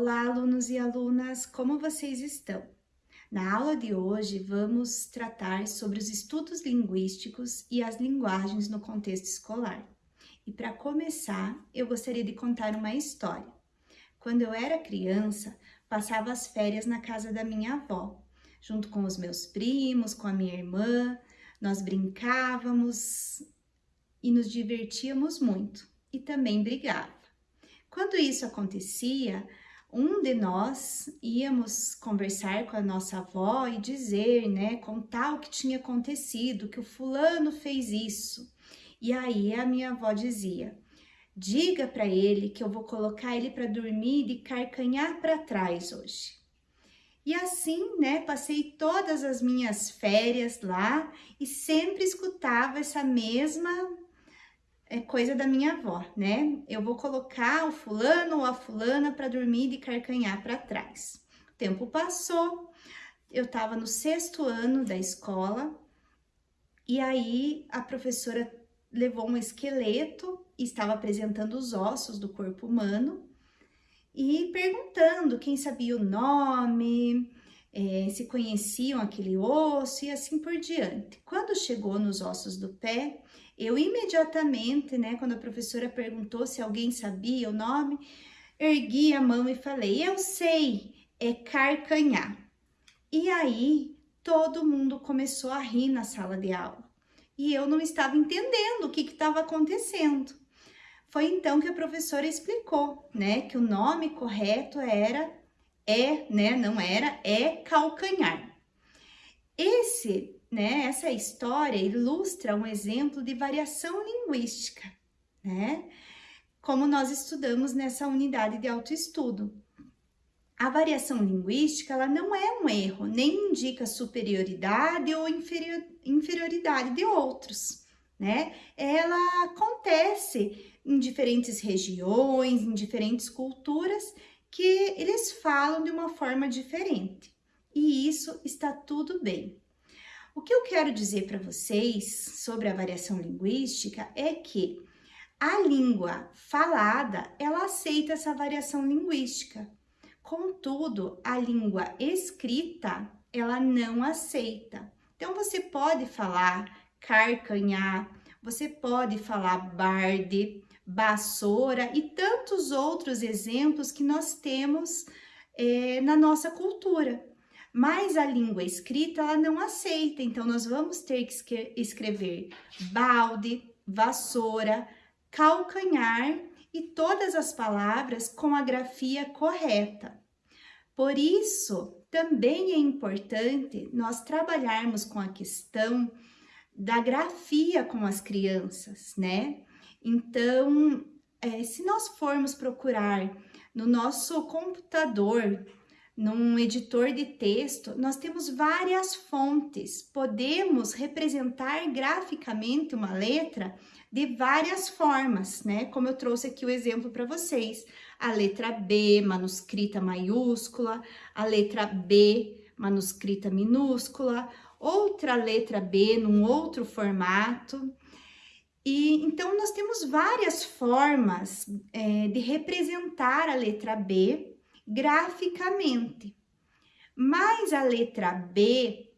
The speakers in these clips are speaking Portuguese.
Olá, alunos e alunas, como vocês estão? Na aula de hoje, vamos tratar sobre os estudos linguísticos e as linguagens no contexto escolar. E para começar, eu gostaria de contar uma história. Quando eu era criança, passava as férias na casa da minha avó, junto com os meus primos, com a minha irmã, nós brincávamos e nos divertíamos muito e também brigava. Quando isso acontecia, um de nós íamos conversar com a nossa avó e dizer, né, contar o que tinha acontecido, que o fulano fez isso. E aí a minha avó dizia: "Diga para ele que eu vou colocar ele para dormir de carcanhar para trás hoje". E assim, né, passei todas as minhas férias lá e sempre escutava essa mesma é coisa da minha avó, né? Eu vou colocar o fulano ou a fulana para dormir de carcanhar para trás. O tempo passou, eu estava no sexto ano da escola e aí a professora levou um esqueleto e estava apresentando os ossos do corpo humano e perguntando quem sabia o nome, é, se conheciam aquele osso e assim por diante. Quando chegou nos ossos do pé, eu imediatamente, né, quando a professora perguntou se alguém sabia o nome, ergui a mão e falei: Eu sei, é carcanhar. E aí todo mundo começou a rir na sala de aula e eu não estava entendendo o que estava acontecendo. Foi então que a professora explicou, né, que o nome correto era é, né, não era, é calcanhar. Esse né, essa história ilustra um exemplo de variação linguística, né? Como nós estudamos nessa unidade de autoestudo. A variação linguística, ela não é um erro, nem indica superioridade ou inferior, inferioridade de outros, né? Ela acontece em diferentes regiões, em diferentes culturas, que eles falam de uma forma diferente. E isso está tudo bem. O que eu quero dizer para vocês sobre a variação linguística é que a língua falada, ela aceita essa variação linguística. Contudo, a língua escrita, ela não aceita. Então, você pode falar carcanhar, você pode falar barde, vassoura e tantos outros exemplos que nós temos é, na nossa cultura mas a língua escrita ela não aceita, então nós vamos ter que escrever balde, vassoura, calcanhar e todas as palavras com a grafia correta. Por isso, também é importante nós trabalharmos com a questão da grafia com as crianças, né? Então, é, se nós formos procurar no nosso computador num editor de texto, nós temos várias fontes. Podemos representar graficamente uma letra de várias formas, né? Como eu trouxe aqui o exemplo para vocês. A letra B, manuscrita maiúscula, a letra B, manuscrita minúscula, outra letra B num outro formato. E então nós temos várias formas é, de representar a letra B graficamente. Mas a letra B,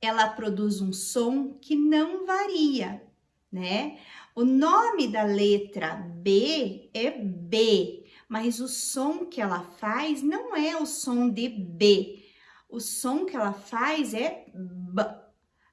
ela produz um som que não varia, né? O nome da letra B é B, mas o som que ela faz não é o som de B. O som que ela faz é B,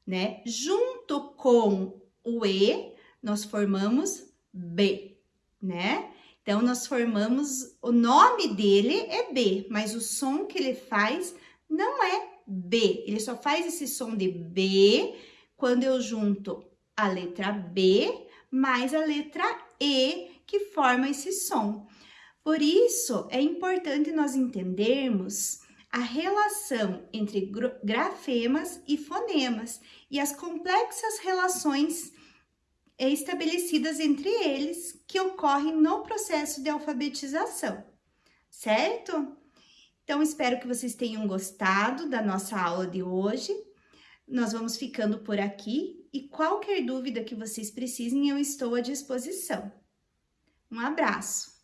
né? Junto com o E, nós formamos B, né? Então, nós formamos, o nome dele é B, mas o som que ele faz não é B. Ele só faz esse som de B quando eu junto a letra B mais a letra E, que forma esse som. Por isso, é importante nós entendermos a relação entre grafemas e fonemas e as complexas relações estabelecidas entre eles que ocorrem no processo de alfabetização, certo? Então, espero que vocês tenham gostado da nossa aula de hoje. Nós vamos ficando por aqui e qualquer dúvida que vocês precisem, eu estou à disposição. Um abraço!